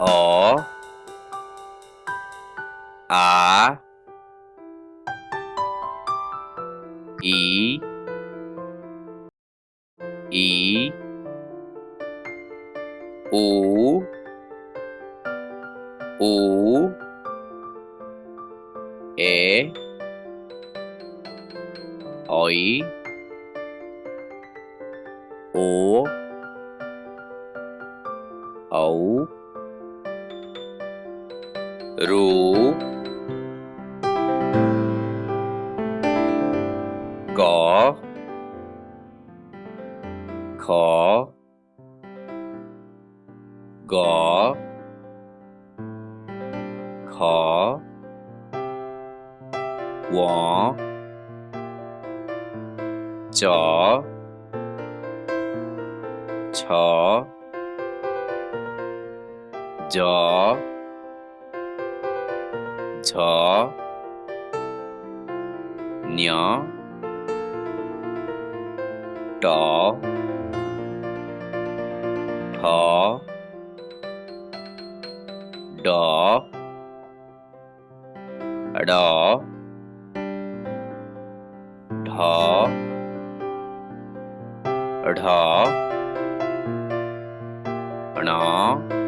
O A I I U U E Oi O Ấu 루. 거, 거, 거, 거, 워, 저, 저, 저, झ न्य ट ठ ड ड ढ ढ ण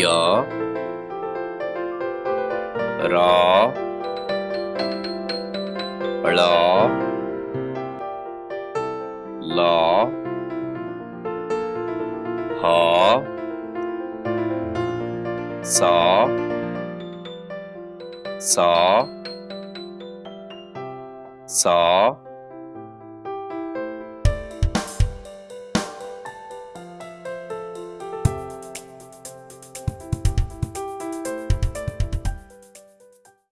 य र ळ ल ह स स स